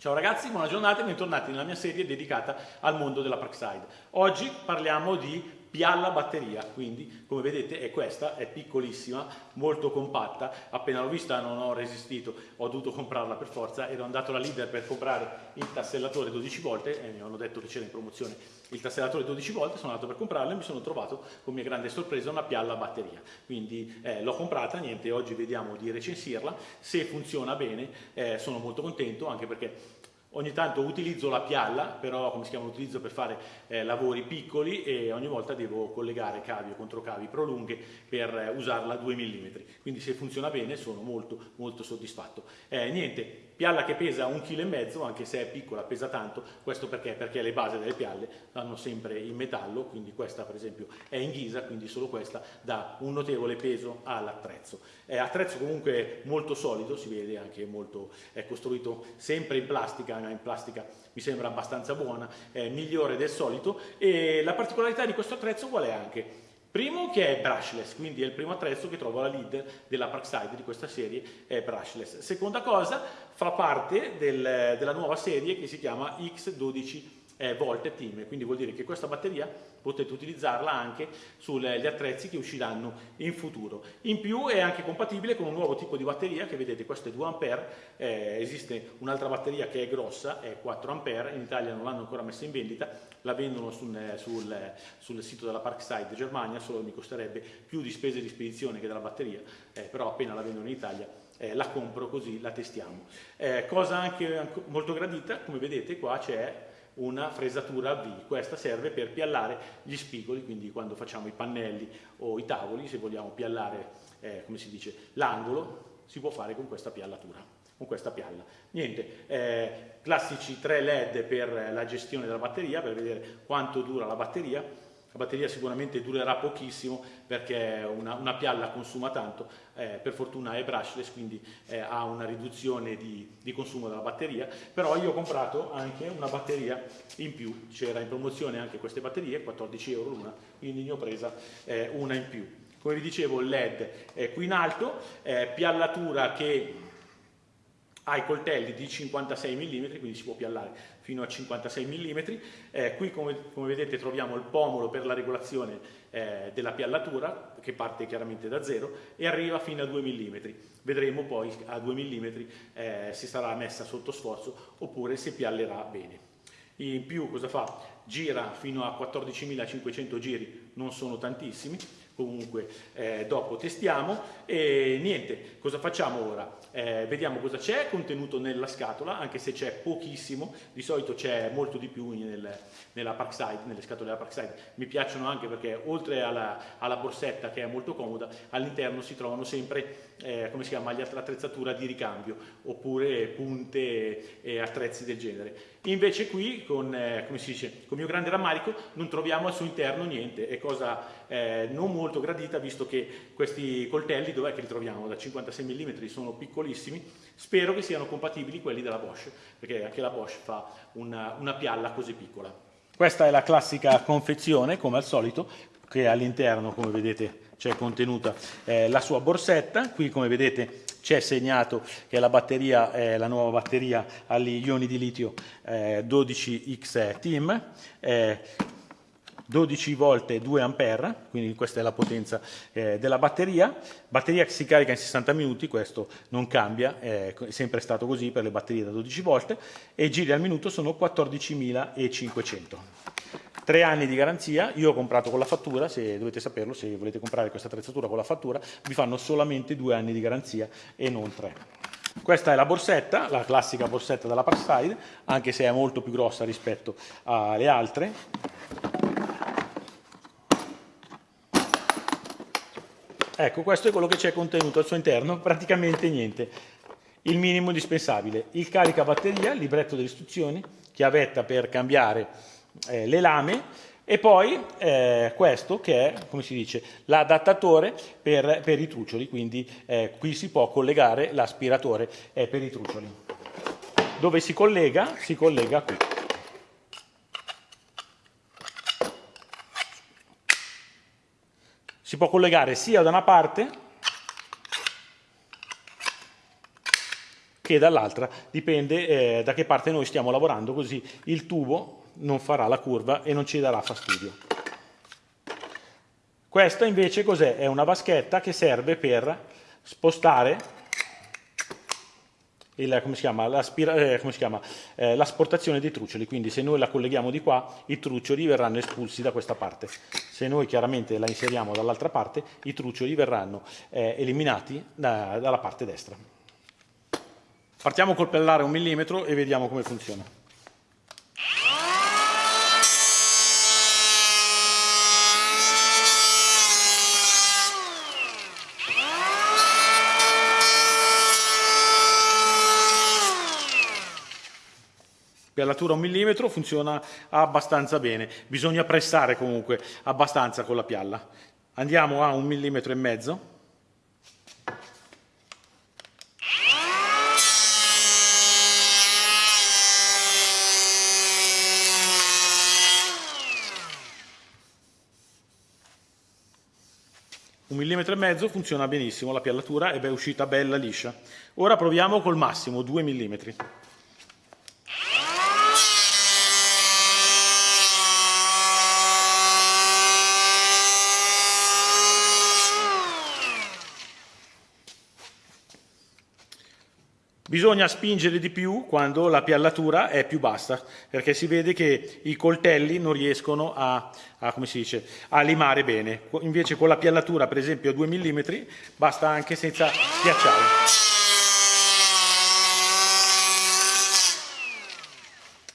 Ciao ragazzi, buona giornata e bentornati nella mia serie dedicata al mondo della Parkside. Oggi parliamo di pialla batteria, quindi come vedete è questa, è piccolissima, molto compatta, appena l'ho vista non ho resistito, ho dovuto comprarla per forza, ero andato alla leader per comprare il tassellatore 12 volte e mi hanno detto che c'era in promozione il tassellatore 12 volte, sono andato per comprarlo e mi sono trovato con mia grande sorpresa una pialla batteria, quindi eh, l'ho comprata, niente, oggi vediamo di recensirla, se funziona bene eh, sono molto contento anche perché Ogni tanto utilizzo la pialla, però come si chiama, utilizzo per fare eh, lavori piccoli e ogni volta devo collegare cavi o controcavi prolunghe per eh, usarla a 2 mm. Quindi se funziona bene sono molto molto soddisfatto. Eh, niente, pialla che pesa un chilo e mezzo, anche se è piccola pesa tanto, questo perché? Perché le basi delle pialle vanno sempre in metallo, quindi questa per esempio è in ghisa, quindi solo questa dà un notevole peso all'attrezzo. È attrezzo comunque molto solido, si vede anche molto, è costruito sempre in plastica, in plastica mi sembra abbastanza buona, è migliore del solito e la particolarità di questo attrezzo qual è anche? Primo che è brushless, quindi è il primo attrezzo che trovo alla lead della Parkside di questa serie, è brushless. Seconda cosa, fa parte del, della nuova serie che si chiama X12 eh, volte team, quindi vuol dire che questa batteria potete utilizzarla anche sugli attrezzi che usciranno in futuro. In più è anche compatibile con un nuovo tipo di batteria che vedete, questo è 2 A, eh, esiste un'altra batteria che è grossa, è 4 A, in Italia non l'hanno ancora messa in vendita, la vendono sul, sul, sul, sito della Parkside Germania, solo mi costerebbe più di spese di spedizione che della batteria, eh, però appena la vendono in Italia eh, la compro così la testiamo. Eh, cosa anche molto gradita, come vedete qua c'è una fresatura a V. Questa serve per piallare gli spigoli, quindi quando facciamo i pannelli o i tavoli, se vogliamo piallare, eh, come si dice, l'angolo, si può fare con questa piallatura con questa pialla. Niente, eh, classici 3 LED per la gestione della batteria, per vedere quanto dura la batteria, la batteria sicuramente durerà pochissimo perché una, una pialla consuma tanto, eh, per fortuna è brushless quindi eh, ha una riduzione di, di, consumo della batteria, però io ho comprato anche una batteria in più, c'era in promozione anche queste batterie, 14 euro l'una, quindi ne ho presa eh, una in più. Come vi dicevo il LED è qui in alto, piallatura che ha i coltelli di 56 mm, quindi si può piallare fino a 56 mm. Eh, qui come, come, vedete troviamo il pomolo per la regolazione eh, della piallatura, che parte chiaramente da zero, e arriva fino a 2 mm. Vedremo poi a 2 mm eh, se sarà messa sotto sforzo oppure se piallerà bene. In più cosa fa? Gira fino a 14.500 giri, non sono tantissimi, comunque eh, dopo testiamo e niente, cosa facciamo ora? Eh, vediamo cosa c'è contenuto nella scatola, anche se c'è pochissimo, di solito c'è molto di più nel, nella Parkside, nelle scatole della Parkside, mi piacciono anche perché oltre alla, alla borsetta che è molto comoda, all'interno si trovano sempre, eh, come si chiama, l'attrezzatura di ricambio, oppure punte e attrezzi del genere. Invece qui, con, eh, come si dice, con mio grande rammarico, non troviamo al suo interno niente, è cosa eh, non molto gradita visto che questi coltelli dov'è che li troviamo? Da 56 mm sono piccolissimi, spero che siano compatibili quelli della Bosch, perché anche la Bosch fa una, una pialla così piccola. Questa è la classica confezione, come al solito, che all'interno, come vedete, c'è contenuta eh, la sua borsetta. Qui, come vedete, c'è segnato che la batteria è la nuova batteria agli ioni di litio eh, 12X Team. Eh, 12 volte 2 ampere, quindi questa è la potenza eh, della batteria, batteria che si carica in 60 minuti, questo non cambia, è sempre stato così per le batterie da 12 volte, e giri al minuto sono 14.500. Tre anni di garanzia, io ho comprato con la fattura, se dovete saperlo, se volete comprare questa attrezzatura con la fattura, vi fanno solamente due anni di garanzia e non tre. Questa è la borsetta, la classica borsetta della Parkside, anche se è molto più grossa rispetto alle altre. Ecco, questo è quello che c'è contenuto al suo interno, praticamente niente. Il minimo indispensabile, il caricabatteria, libretto delle istruzioni, chiavetta per cambiare eh, le lame e poi eh, questo che è, come si dice, l'adattatore per, per, i truccioli, quindi eh, qui si può collegare l'aspiratore eh, per i truccioli. Dove si collega? Si collega qui. si può collegare sia da una parte che dall'altra, dipende eh, da che parte noi stiamo lavorando, così il tubo non farà la curva e non ci darà fastidio. Questa invece cos'è? È una vaschetta che serve per spostare eh, eh, l'asportazione dei truccioli, quindi se noi la colleghiamo di qua i truccioli verranno espulsi da questa parte, se noi chiaramente la inseriamo dall'altra parte i truccioli verranno eh, eliminati da, dalla parte destra. Partiamo col pellare un millimetro e vediamo come funziona. Piallatura un millimetro funziona abbastanza bene, bisogna pressare comunque abbastanza con la pialla. Andiamo a un millimetro e mezzo. Un millimetro e mezzo funziona benissimo, la piallatura è uscita bella liscia. Ora proviamo col massimo, 2 millimetri. Bisogna spingere di più quando la piallatura è più bassa, perché si vede che i coltelli non riescono a, a, dice, a limare bene. Invece con la piallatura, per esempio a 2 mm, basta anche senza schiacciare.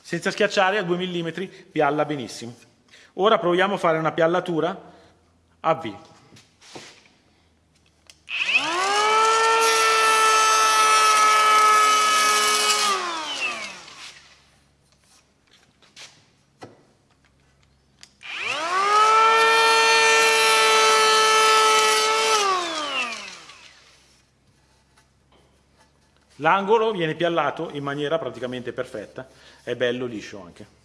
Senza schiacciare a 2 mm pialla benissimo. Ora proviamo a fare una piallatura a V. L'angolo viene piallato in maniera praticamente perfetta, è bello liscio anche.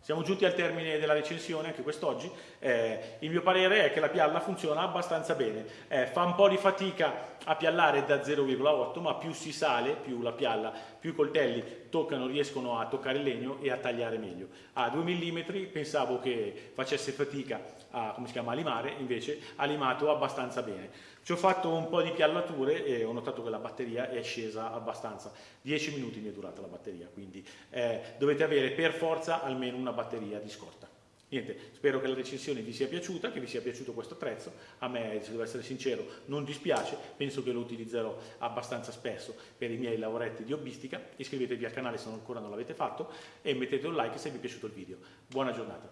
Siamo giunti al termine della recensione anche quest'oggi. Eh, il mio parere è che la pialla funziona abbastanza bene. Eh, fa un po' di fatica a piallare da 0,8, ma più si sale, più la pialla, più i coltelli toccano, riescono a toccare il legno e a tagliare meglio. A 2 mm pensavo che facesse fatica a, chiama, a limare, invece ha limato abbastanza bene. Ci ho fatto un po' di piallature e ho notato che la batteria è scesa abbastanza. 10 minuti mi è durata la batteria, quindi eh, dovete avere per forza almeno una batteria di scorta. Niente, spero che la recensione vi sia piaciuta, che vi sia piaciuto questo attrezzo. A me, se devo essere sincero, non dispiace, penso che lo utilizzerò abbastanza spesso per i miei lavoretti di hobbistica. Iscrivetevi al canale se ancora non l'avete fatto e mettete un like se vi è piaciuto il video. Buona giornata.